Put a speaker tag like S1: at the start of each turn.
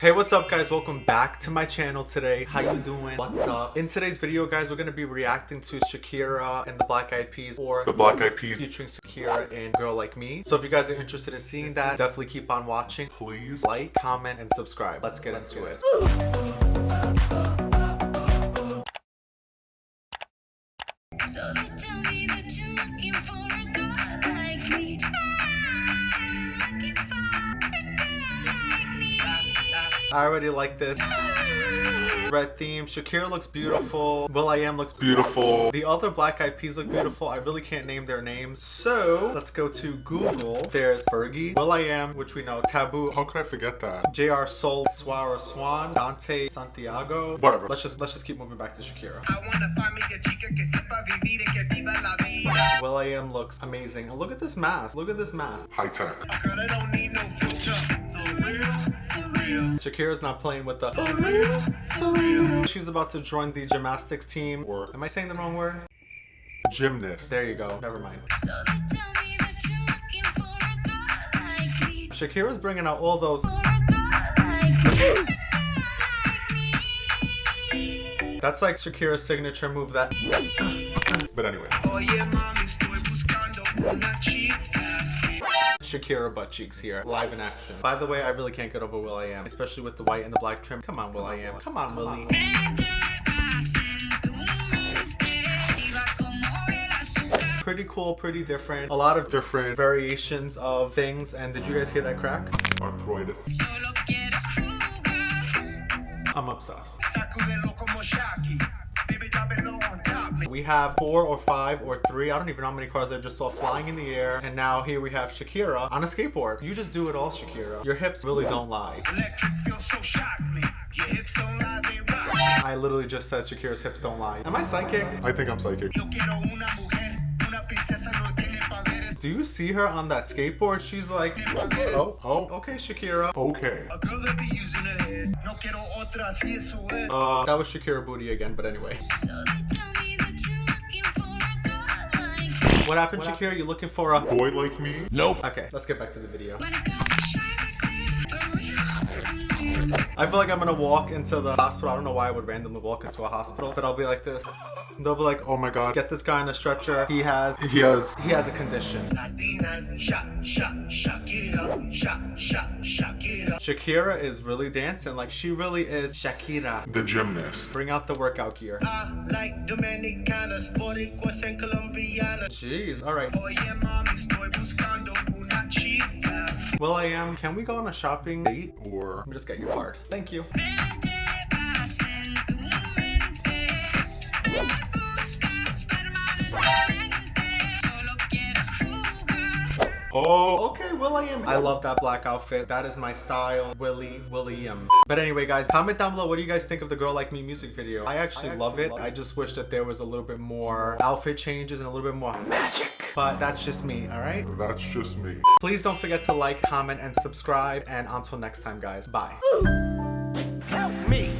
S1: Hey, what's up guys? Welcome back to my channel today. How you doing? What's up? In today's video, guys, we're going to be reacting to Shakira and the Black Eyed Peas or
S2: The Black Eyed Peas.
S1: featuring Shakira and Girl Like Me. So if you guys are interested in seeing that, definitely keep on watching.
S2: Please.
S1: Like, comment, and subscribe. Let's get into it. I already like this. Red theme. Shakira looks beautiful. Will I Am looks
S2: Beautiful.
S1: The other Black Eyed Peas look beautiful. I really can't name their names. So let's go to Google. There's Fergie, Will I Am, which we know, Taboo,
S2: How could I forget that?
S1: J. Rey Soul, Swara Swan, Dante Santiago.
S2: Whatever.
S1: Let's just let's just keep moving back to Shakira.
S3: I wanna find me a chica que sepa vivir que viva la vida.
S1: Will I Am looks amazing. Look at this mask. Look at this mask.
S2: High tech.
S3: Girl that don't need no filter. For real, for real,
S1: Shakira's not playing with the.
S3: For real, for real.
S1: She's about to join the gymnastics team.
S2: Or
S1: Am I saying the wrong word?
S2: gymnast.
S1: There you go. Never mind.
S4: So they tell me that you're looking for a girl like me.
S1: Shakira's bringing out all those.
S4: For a girl like me. A girl like me.
S1: That's like Shakira's signature move. That.
S2: But anyway.
S1: Shakira butt cheeks here, live in action. By the way, I really can't get over Will I Am, especially with the white and the black trim. Come on, Will I Am. Come on, Willie. Pretty cool, pretty different. A lot of different variations of things. And did you guys hear that crack?
S2: Arthritis.
S1: I'm obsessed. We have four or five or three. I don't even know how many cars I just saw flying in the air. And now here we have Shakira on a skateboard. You just do it all, Shakira. Your hips really don't lie.
S3: Electric feels so shock me. Your hips don't lie.
S1: I literally just said Shakira's hips don't lie. Am I psychic?
S2: I think I'm psychic.
S3: Yo quiero una mujer. Una princesa no tiene poderes.
S1: Do you see her on that skateboard? She's like, oh, oh, okay, Shakira.
S2: Okay.
S3: A girl that be using her head. No quiero otra, así eso es.
S1: Uh, that was Shakira booty again, but anyway.
S4: Like me.
S1: What happened, Shakira? You looking for a...
S2: Boy like me? Nope.
S1: Okay, let's get back to the video. I feel like I'm gonna walk into the hospital. I don't know why I would randomly walk into a hospital, but I'll be like this. They'll be like, oh my god, get this guy on a stretcher. He has...
S2: He has
S1: He has a condition.
S3: Latinas, shot, shot, Shakira, shot, shot, Shakira.
S1: Shakira is really dancing. Like, she really is Shakira.
S2: the gymnast.
S1: Bring out the workout gear.
S3: I like Dominicanas, Boricuas and Colombianas.
S1: Jeez, alright.
S3: Oye mami, estoy buscando una chica.
S1: Will I am, can we go on a shopping date?
S2: Or
S1: Let me just get your card. Thank you. Oh, okay, Will I love that black outfit. That is my style, Willie William. But anyway, guys, comment down below. What do you guys think of the Girl Like Me music video? I actually love it. I just wish that there was a little bit more outfit changes and a little bit more magic. But that's just me, all right?
S2: that's just me.
S1: Please don't forget to like, comment, and subscribe. And until next time, guys, bye.
S3: Help me.